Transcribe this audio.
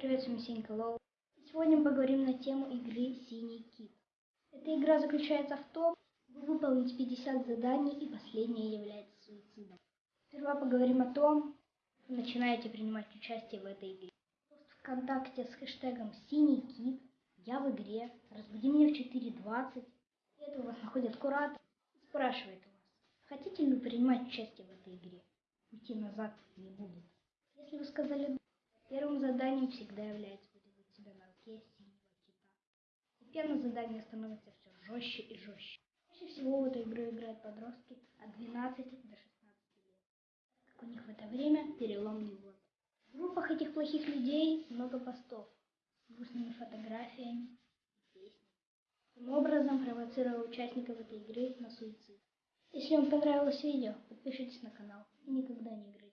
привет, с вами Сенька Лол. Сегодня мы поговорим на тему игры Синий Кит. Эта игра заключается в том, вы выполните 50 заданий и последнее является суицидом. Сперва поговорим о том, вы начинаете принимать участие в этой игре. Пост ВКонтакте с хэштегом Синий Кит, я в игре, разбуди меня в 4.20. Это у вас находит куратор и спрашивает вас, хотите ли вы принимать участие в этой игре. Уйти назад не будут. Если вы сказали «да», заданием всегда является выделить себя на руке синего кита. Постепенно задание становится все жестче и жестче. Чаще всего в эту игру играют подростки от 12 до 16 лет, как у них в это время переломный возраст. В группах этих плохих людей много постов с грустными фотографиями и песнями. Таким образом провоцируя участников этой игры на суицид. Если вам понравилось видео, подпишитесь на канал и никогда не играйте.